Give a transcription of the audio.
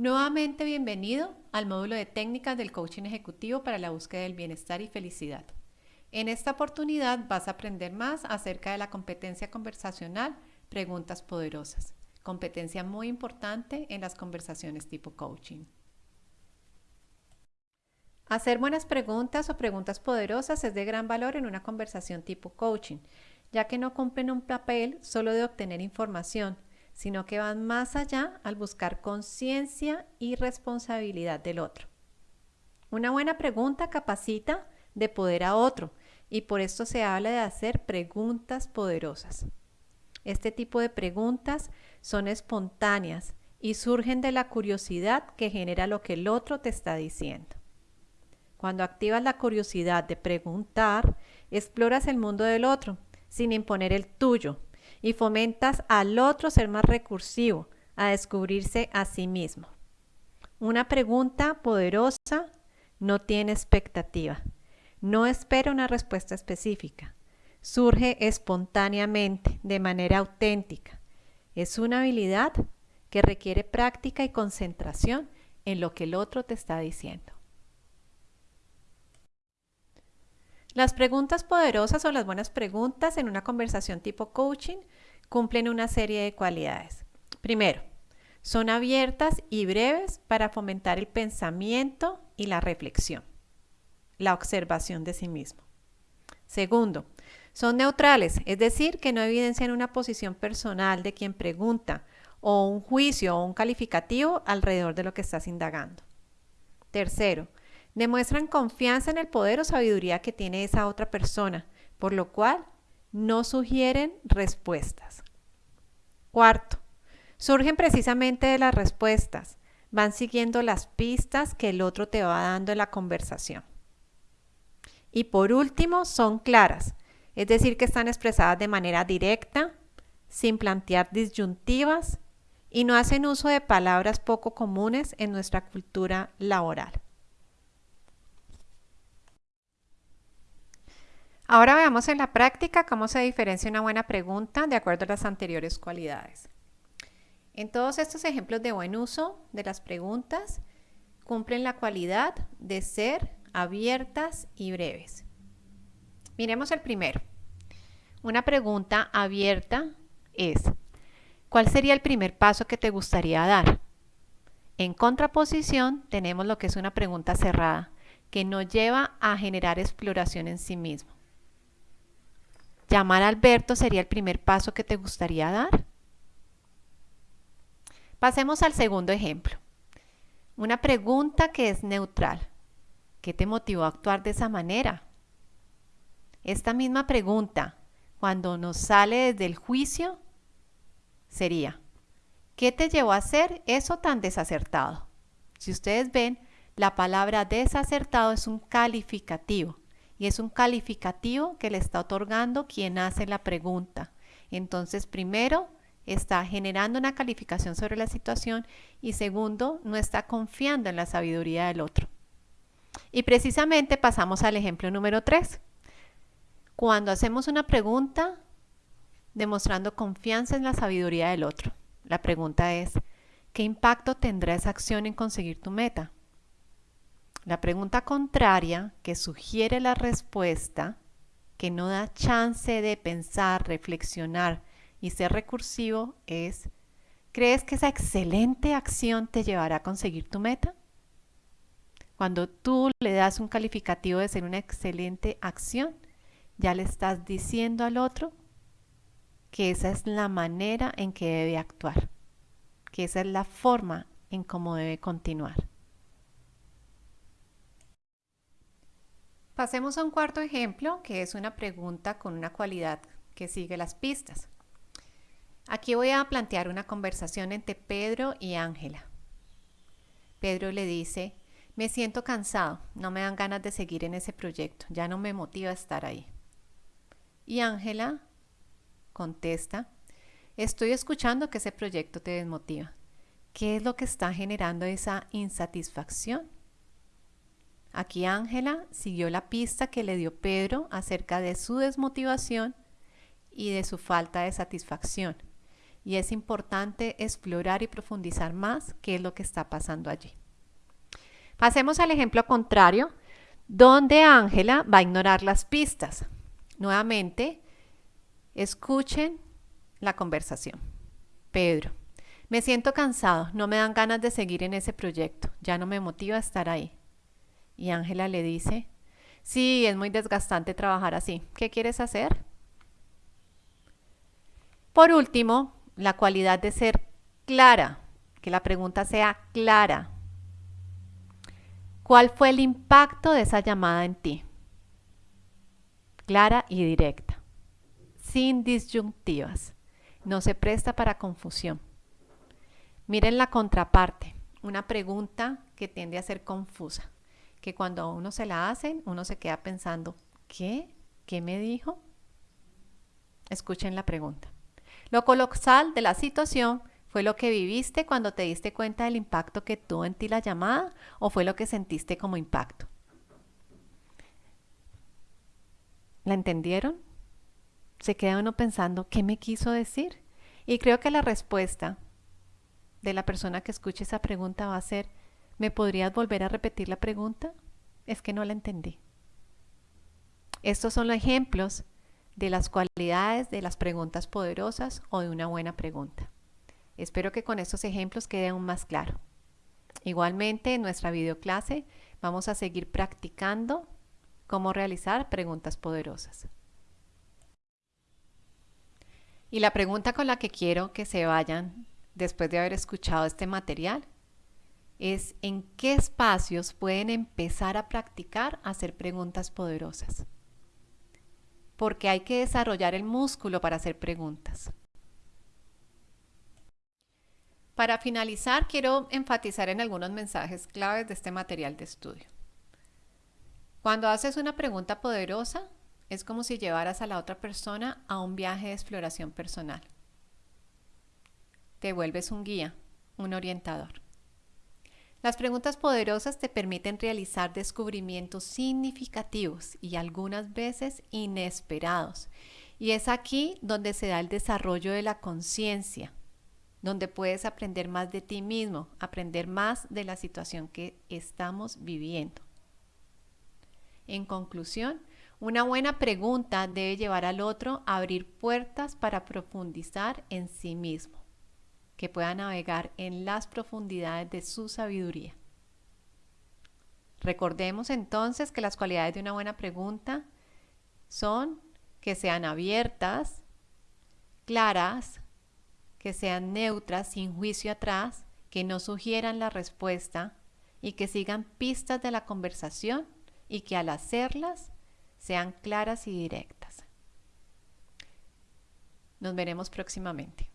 Nuevamente bienvenido al módulo de técnicas del coaching ejecutivo para la búsqueda del bienestar y felicidad. En esta oportunidad vas a aprender más acerca de la competencia conversacional Preguntas Poderosas, competencia muy importante en las conversaciones tipo coaching. Hacer buenas preguntas o preguntas poderosas es de gran valor en una conversación tipo coaching, ya que no cumplen un papel solo de obtener información, sino que van más allá al buscar conciencia y responsabilidad del otro. Una buena pregunta capacita de poder a otro y por esto se habla de hacer preguntas poderosas. Este tipo de preguntas son espontáneas y surgen de la curiosidad que genera lo que el otro te está diciendo. Cuando activas la curiosidad de preguntar, exploras el mundo del otro sin imponer el tuyo y fomentas al otro ser más recursivo, a descubrirse a sí mismo. Una pregunta poderosa no tiene expectativa, no espera una respuesta específica, surge espontáneamente, de manera auténtica. Es una habilidad que requiere práctica y concentración en lo que el otro te está diciendo. Las preguntas poderosas o las buenas preguntas en una conversación tipo coaching cumplen una serie de cualidades. Primero, son abiertas y breves para fomentar el pensamiento y la reflexión, la observación de sí mismo. Segundo, son neutrales, es decir, que no evidencian una posición personal de quien pregunta o un juicio o un calificativo alrededor de lo que estás indagando. Tercero, Demuestran confianza en el poder o sabiduría que tiene esa otra persona, por lo cual no sugieren respuestas. Cuarto, surgen precisamente de las respuestas, van siguiendo las pistas que el otro te va dando en la conversación. Y por último, son claras, es decir, que están expresadas de manera directa, sin plantear disyuntivas y no hacen uso de palabras poco comunes en nuestra cultura laboral. Ahora veamos en la práctica cómo se diferencia una buena pregunta de acuerdo a las anteriores cualidades. En todos estos ejemplos de buen uso de las preguntas, cumplen la cualidad de ser abiertas y breves. Miremos el primero. Una pregunta abierta es, ¿cuál sería el primer paso que te gustaría dar? En contraposición, tenemos lo que es una pregunta cerrada, que no lleva a generar exploración en sí mismo. ¿Llamar a Alberto sería el primer paso que te gustaría dar? Pasemos al segundo ejemplo. Una pregunta que es neutral. ¿Qué te motivó a actuar de esa manera? Esta misma pregunta, cuando nos sale desde el juicio, sería, ¿qué te llevó a hacer eso tan desacertado? Si ustedes ven, la palabra desacertado es un calificativo y es un calificativo que le está otorgando quien hace la pregunta. Entonces, primero, está generando una calificación sobre la situación y segundo, no está confiando en la sabiduría del otro. Y precisamente pasamos al ejemplo número 3. Cuando hacemos una pregunta demostrando confianza en la sabiduría del otro. La pregunta es, ¿qué impacto tendrá esa acción en conseguir tu meta? La pregunta contraria, que sugiere la respuesta, que no da chance de pensar, reflexionar y ser recursivo, es, ¿crees que esa excelente acción te llevará a conseguir tu meta? Cuando tú le das un calificativo de ser una excelente acción, ya le estás diciendo al otro que esa es la manera en que debe actuar, que esa es la forma en cómo debe continuar. Pasemos a un cuarto ejemplo, que es una pregunta con una cualidad que sigue las pistas. Aquí voy a plantear una conversación entre Pedro y Ángela. Pedro le dice, me siento cansado, no me dan ganas de seguir en ese proyecto, ya no me motiva estar ahí. Y Ángela contesta, estoy escuchando que ese proyecto te desmotiva. ¿Qué es lo que está generando esa insatisfacción? Aquí Ángela siguió la pista que le dio Pedro acerca de su desmotivación y de su falta de satisfacción. y es importante explorar y profundizar más qué es lo que está pasando allí. Pasemos al ejemplo contrario, donde Ángela va a ignorar las pistas. Nuevamente, escuchen la conversación. Pedro, me siento cansado, no me dan ganas de seguir en ese proyecto, ya no me motiva estar ahí. Y Ángela le dice, sí, es muy desgastante trabajar así, ¿qué quieres hacer? Por último, la cualidad de ser clara, que la pregunta sea clara. ¿Cuál fue el impacto de esa llamada en ti? Clara y directa, sin disyuntivas. No se presta para confusión. Miren la contraparte, una pregunta que tiende a ser confusa, que cuando a uno se la hacen, uno se queda pensando, ¿qué? ¿Qué me dijo? Escuchen la pregunta. Lo colosal de la situación fue lo que viviste cuando te diste cuenta del impacto que tuvo en ti la llamada o fue lo que sentiste como impacto. ¿La entendieron? Se queda uno pensando, ¿qué me quiso decir? Y creo que la respuesta de la persona que escuche esa pregunta va a ser, ¿me podrías volver a repetir la pregunta? Es que no la entendí. Estos son los ejemplos de las cualidades de las preguntas poderosas o de una buena pregunta. Espero que con estos ejemplos quede aún más claro. Igualmente, en nuestra videoclase vamos a seguir practicando cómo realizar preguntas poderosas. Y la pregunta con la que quiero que se vayan después de haber escuchado este material, es en qué espacios pueden empezar a practicar hacer preguntas poderosas. Porque hay que desarrollar el músculo para hacer preguntas. Para finalizar, quiero enfatizar en algunos mensajes claves de este material de estudio. Cuando haces una pregunta poderosa, es como si llevaras a la otra persona a un viaje de exploración personal te vuelves un guía, un orientador. Las preguntas poderosas te permiten realizar descubrimientos significativos y algunas veces inesperados. Y es aquí donde se da el desarrollo de la conciencia, donde puedes aprender más de ti mismo, aprender más de la situación que estamos viviendo. En conclusión, una buena pregunta debe llevar al otro a abrir puertas para profundizar en sí mismo que pueda navegar en las profundidades de su sabiduría. Recordemos entonces que las cualidades de una buena pregunta son que sean abiertas, claras, que sean neutras, sin juicio atrás, que no sugieran la respuesta y que sigan pistas de la conversación y que al hacerlas sean claras y directas. Nos veremos próximamente.